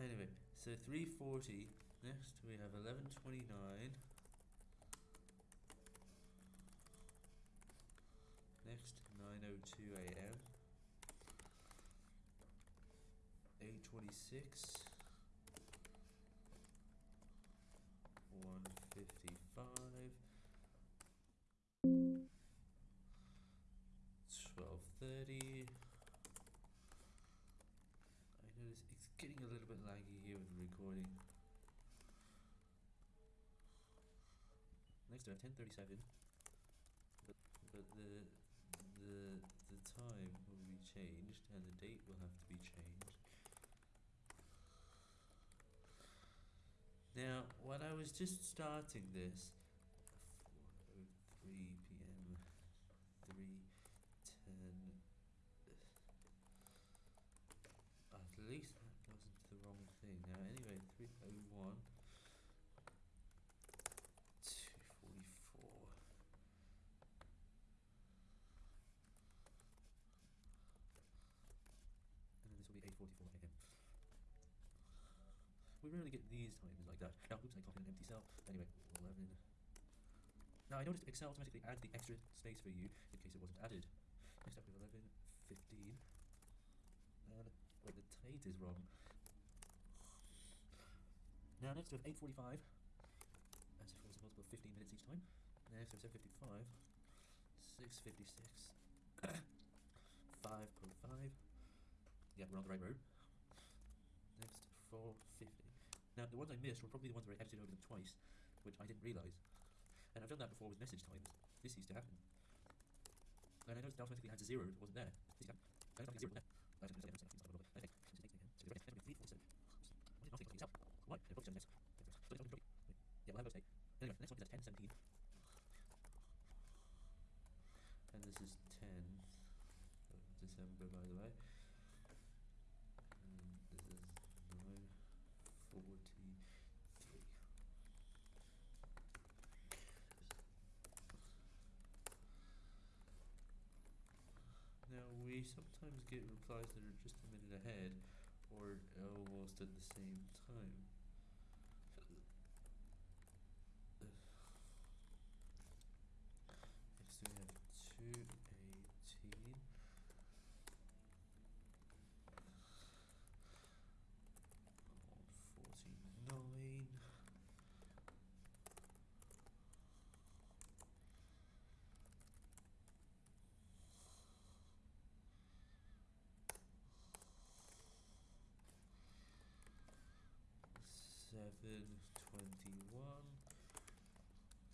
Anyway, so 340. Next we have 1129. Next 9:02 a.m. 826. 155. 1230. I notice it's getting a little bit laggy here with the recording. Next have 1037. But, but the the the time will be changed and the date will have to be changed. Now, when I was just starting this, 4:03 p.m. 3:10. At least thing. Now, anyway, 3:01. 2:44. And then this will be 8:44 a.m. We rarely get these times like that. Now, oops, I copied an empty cell. Anyway, 11. Now, I noticed Excel automatically adds the extra space for you in case it wasn't added. Next up we have 11, 15. And, wait, the date is wrong. Now, next we have 8.45. As if it was multiple of 15 minutes each time. Next we have 7.55. 6.56. 5.05. Yeah, we're on the right road. Next, 450. Now, the ones I missed were probably the ones where I edited over them twice, which I didn't realise. And I've done that before with message times. This used to happen. And I noticed it automatically adds a zero if it wasn't there. This used to happen. I don't think zero there. I don't think it's not Okay, this is 8 again. So it's 3, 4, 7. Why did nothing yourself? Why? It probably next. But it's probably Yeah, well, I was 8. Anyway, the next one is at 10, 17. And this is 10 of December, by the way. And this is 943. Now, we sometimes get replies that are just a minute ahead or oh, almost at the same time. Next we have 218. Forty-nine. Seven twenty-one.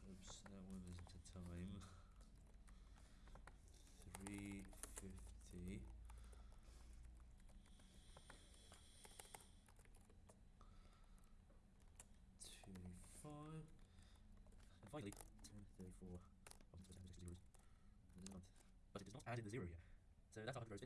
Oops, that one isn't a time. Three fifty. Two five. And finally, ten thirty-four. Supposed to have zeros. Not. But it not add in the zero yet. So that's 100 rows.